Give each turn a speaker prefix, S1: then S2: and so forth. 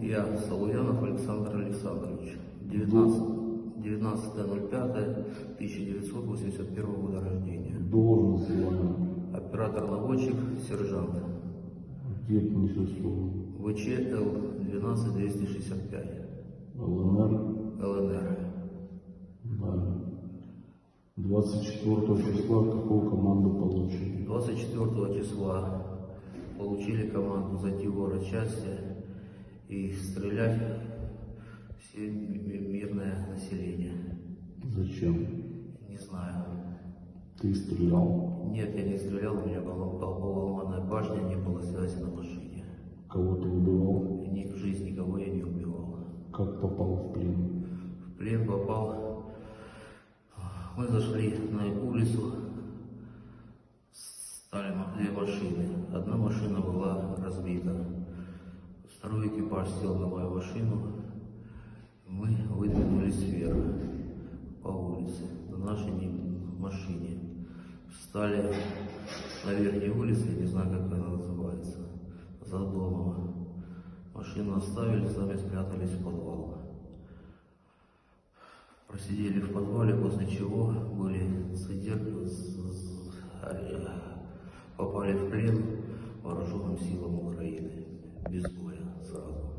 S1: Я, Салуянов Александр Александрович, 19 19.05.1981 года рождения.
S2: Должность.
S1: Оператор-наводчик, сержант.
S2: Где несет службу?
S1: ВЧ Л-12265,
S2: ЛНР.
S1: ЛНР.
S2: Да. 24 числа какую команду получили?
S1: 24 числа получили команду зайти в город части и стрелять все ми- мирное население.
S2: Зачем?
S1: Не знаю.
S2: Ты стрелял.
S1: Нет, я не стрелял, у меня была, была ломаная башня, не было связи на машине.
S2: Кого ты убивал?
S1: Ни в жизни никого я не убивал.
S2: Как попал в плен?
S1: В плен попал. Мы зашли на улицу, две машины. Одна машина была разбита. Второй экипаж сел на мою машину. Мы выдвинулись вверх по улице, на нашей не- машине. Встали на верхней улице, не знаю, как она называется, за домом. Машину оставили, сами спрятались в подвал. Просидели в подвале, после чего были задержаны, попали в плен вооруженным силам Украины. Без боя сразу.